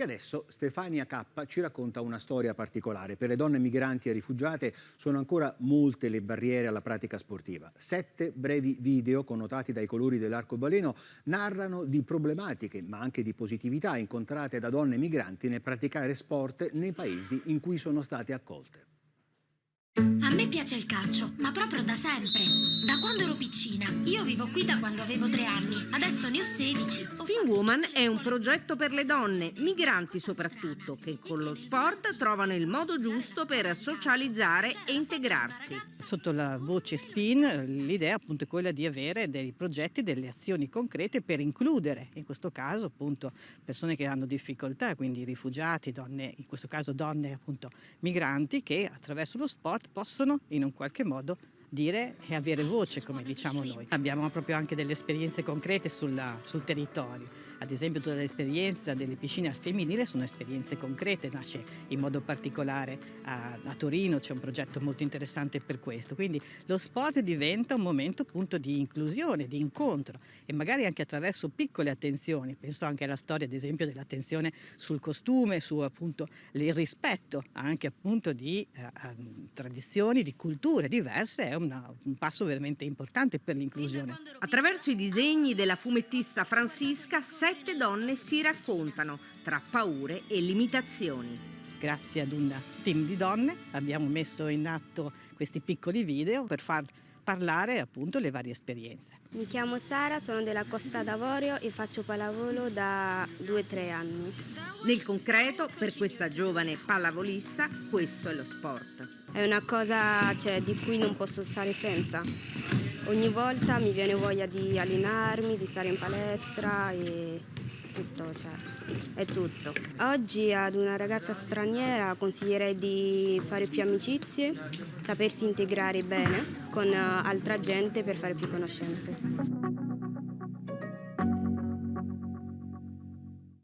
E adesso Stefania K ci racconta una storia particolare. Per le donne migranti e rifugiate sono ancora molte le barriere alla pratica sportiva. Sette brevi video connotati dai colori dell'arcobaleno narrano di problematiche ma anche di positività incontrate da donne migranti nel praticare sport nei paesi in cui sono state accolte. A me piace il calcio, ma proprio da sempre. Da quando ero piccina. Io vivo qui da quando avevo tre anni. Adesso ne ho 16. Spin Woman è un progetto per le donne, migranti soprattutto, che con lo sport trovano il modo giusto per socializzare e integrarsi. Sotto la voce Spin l'idea appunto è quella di avere dei progetti, delle azioni concrete per includere, in questo caso appunto persone che hanno difficoltà, quindi rifugiati, donne, in questo caso donne appunto migranti che attraverso lo sport possono in un qualche modo dire e avere voce, come diciamo noi. Abbiamo proprio anche delle esperienze concrete sulla, sul territorio. Ad esempio tutta l'esperienza delle piscine al femminile sono esperienze concrete, nasce in modo particolare a, a Torino, c'è un progetto molto interessante per questo. Quindi lo sport diventa un momento appunto di inclusione, di incontro e magari anche attraverso piccole attenzioni. Penso anche alla storia ad esempio dell'attenzione sul costume, su appunto il rispetto anche appunto di eh, tradizioni, di culture diverse, è una, un passo veramente importante per l'inclusione. Attraverso i disegni della fumettista Francisca, sette donne si raccontano tra paure e limitazioni. Grazie ad un team di donne abbiamo messo in atto questi piccoli video per far parlare appunto le varie esperienze. Mi chiamo Sara, sono della Costa d'Avorio e faccio pallavolo da 2-3 anni. Nel concreto, per questa giovane pallavolista, questo è lo sport. È una cosa cioè, di cui non posso stare senza. Ogni volta mi viene voglia di allenarmi, di stare in palestra e tutto, cioè, è tutto. Oggi ad una ragazza straniera consiglierei di fare più amicizie, sapersi integrare bene con altra gente per fare più conoscenze.